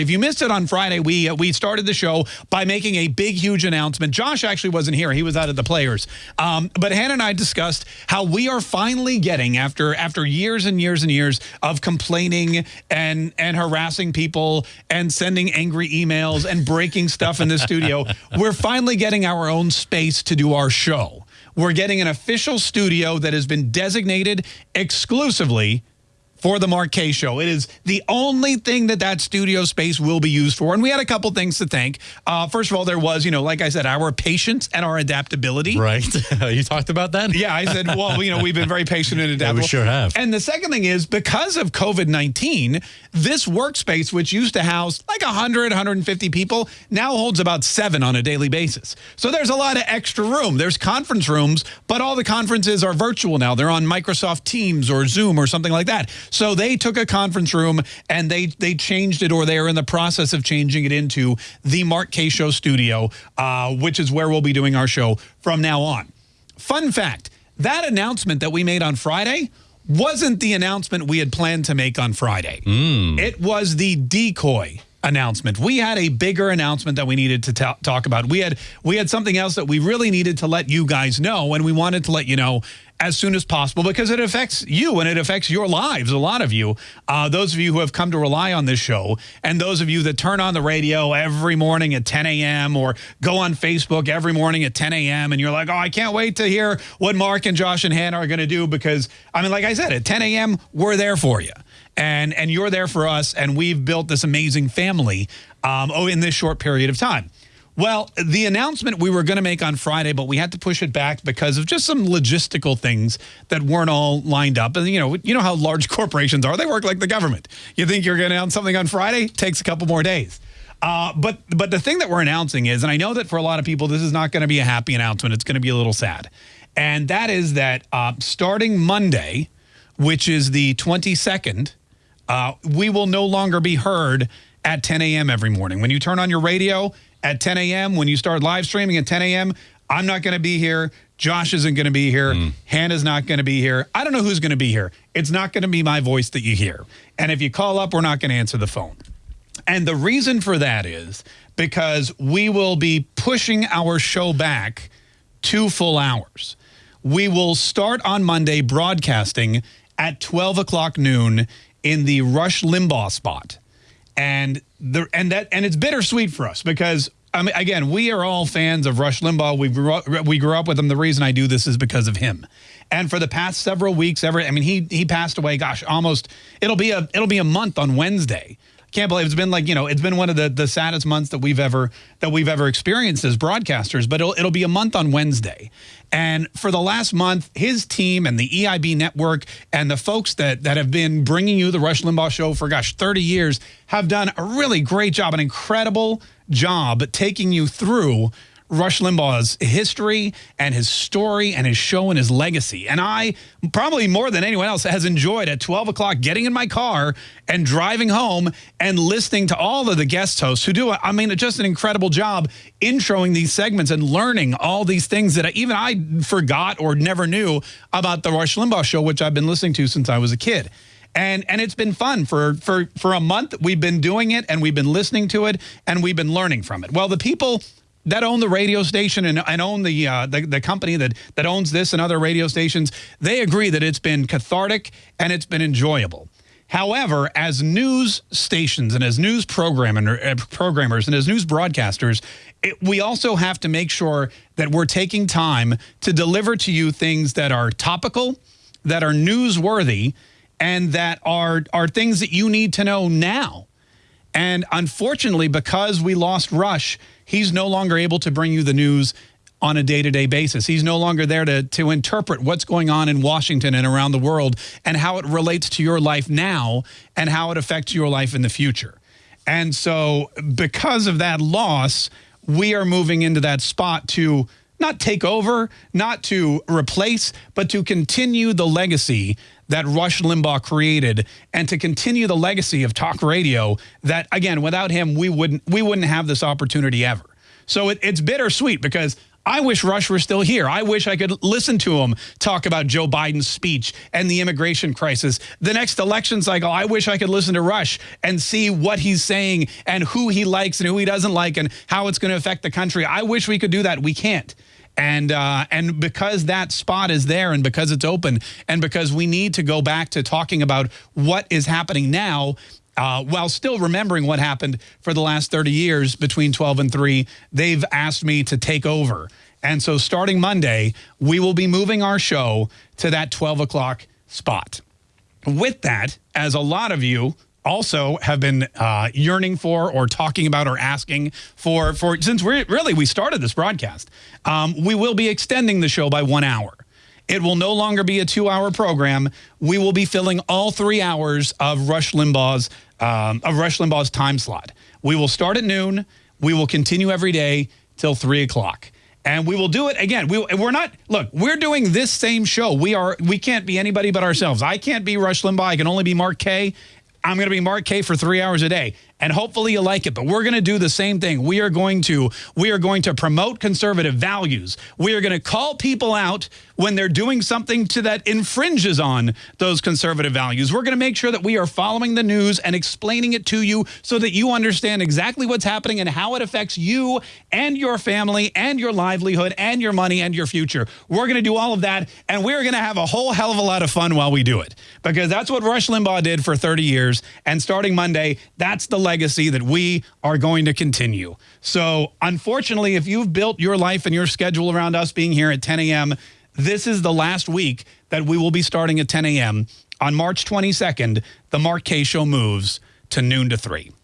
If you missed it on Friday, we uh, we started the show by making a big, huge announcement. Josh actually wasn't here; he was out at the Players. Um, but Hannah and I discussed how we are finally getting after after years and years and years of complaining and and harassing people and sending angry emails and breaking stuff in the studio. We're finally getting our own space to do our show. We're getting an official studio that has been designated exclusively for the Mark Kaye Show. It is the only thing that that studio space will be used for. And we had a couple things to thank. Uh, first of all, there was, you know, like I said, our patience and our adaptability. Right. you talked about that? Yeah, I said, well, you know, we've been very patient and adaptable. Yeah, we sure have. And the second thing is because of COVID-19, this workspace, which used to house like 100, 150 people, now holds about seven on a daily basis. So there's a lot of extra room. There's conference rooms, but all the conferences are virtual now. They're on Microsoft Teams or Zoom or something like that. So they took a conference room and they they changed it or they are in the process of changing it into the Mark Kaye Show studio, uh, which is where we'll be doing our show from now on. Fun fact, that announcement that we made on Friday wasn't the announcement we had planned to make on Friday. Mm. It was the decoy announcement. We had a bigger announcement that we needed to talk about. We had we had something else that we really needed to let you guys know and we wanted to let you know as soon as possible because it affects you and it affects your lives, a lot of you. Uh, those of you who have come to rely on this show and those of you that turn on the radio every morning at 10 a.m. or go on Facebook every morning at 10 a.m. and you're like, oh, I can't wait to hear what Mark and Josh and Hannah are going to do because, I mean, like I said, at 10 a.m., we're there for you. And, and you're there for us, and we've built this amazing family um, oh, in this short period of time. Well, the announcement we were going to make on Friday, but we had to push it back because of just some logistical things that weren't all lined up. And, you know, you know how large corporations are. They work like the government. You think you're going to announce something on Friday? Takes a couple more days. Uh, but but the thing that we're announcing is, and I know that for a lot of people, this is not going to be a happy announcement. It's going to be a little sad. And that is that uh, starting Monday, which is the 22nd, uh, we will no longer be heard at 10 a.m. every morning. When you turn on your radio, at 10 a.m. when you start live streaming at 10 a.m. I'm not going to be here. Josh isn't going to be here. Mm. Hannah's not going to be here. I don't know who's going to be here. It's not going to be my voice that you hear. And if you call up, we're not going to answer the phone. And the reason for that is because we will be pushing our show back two full hours. We will start on Monday broadcasting at 12 o'clock noon in the Rush Limbaugh spot and the and that and it's bittersweet for us because I mean, again, we are all fans of Rush Limbaugh. We grew up, we grew up with him. The reason I do this is because of him. And for the past several weeks, ever, I mean, he he passed away. Gosh, almost it'll be a it'll be a month on Wednesday can't believe it's been like you know it's been one of the the saddest months that we've ever that we've ever experienced as broadcasters but it'll, it'll be a month on wednesday. And for the last month his team and the eib network and the folks that that have been bringing you the rush limbaugh show for gosh 30 years have done a really great job an incredible job taking you through Rush Limbaugh's history and his story and his show and his legacy. And I, probably more than anyone else, has enjoyed at 12 o'clock getting in my car and driving home and listening to all of the guest hosts who do, I mean, just an incredible job introing these segments and learning all these things that even I forgot or never knew about the Rush Limbaugh show, which I've been listening to since I was a kid. And and it's been fun. For for for a month we've been doing it and we've been listening to it and we've been learning from it. Well the people that own the radio station and, and own the, uh, the, the company that that owns this and other radio stations, they agree that it's been cathartic and it's been enjoyable. However, as news stations and as news uh, programmers and as news broadcasters, it, we also have to make sure that we're taking time to deliver to you things that are topical, that are newsworthy, and that are, are things that you need to know now. And unfortunately, because we lost Rush, he's no longer able to bring you the news on a day-to-day -day basis. He's no longer there to, to interpret what's going on in Washington and around the world and how it relates to your life now and how it affects your life in the future. And so because of that loss, we are moving into that spot to not take over, not to replace, but to continue the legacy that Rush Limbaugh created and to continue the legacy of talk radio that, again, without him, we wouldn't, we wouldn't have this opportunity ever. So it, it's bittersweet because I wish Rush were still here. I wish I could listen to him talk about Joe Biden's speech and the immigration crisis. The next election cycle, I wish I could listen to Rush and see what he's saying and who he likes and who he doesn't like and how it's going to affect the country. I wish we could do that. We can't. And uh, and because that spot is there and because it's open and because we need to go back to talking about what is happening now uh, while still remembering what happened for the last 30 years between 12 and 3, they've asked me to take over. And so starting Monday, we will be moving our show to that 12 o'clock spot. With that, as a lot of you also have been uh, yearning for or talking about or asking for, for since we really we started this broadcast, um, we will be extending the show by one hour. It will no longer be a two-hour program. We will be filling all three hours of Rush Limbaugh's um, of Rush Limbaugh's time slot. We will start at noon. We will continue every day till three o'clock. And we will do it again. We, we're not, look, we're doing this same show. We are, we can't be anybody but ourselves. I can't be Rush Limbaugh. I can only be Mark Kaye. I'm going to be Mark Kaye for three hours a day and hopefully you like it. But we're going to do the same thing. We are going to we are going to promote conservative values. We are going to call people out when they're doing something to that infringes on those conservative values. We're going to make sure that we are following the news and explaining it to you so that you understand exactly what's happening and how it affects you and your family and your livelihood and your money and your future. We're going to do all of that and we're going to have a whole hell of a lot of fun while we do it because that's what Rush Limbaugh did for 30 years and starting Monday, that's the legacy that we are going to continue. So unfortunately, if you've built your life and your schedule around us being here at 10 a.m., this is the last week that we will be starting at 10 a.m. On March 22nd, the Mark Kaye Show moves to noon to 3.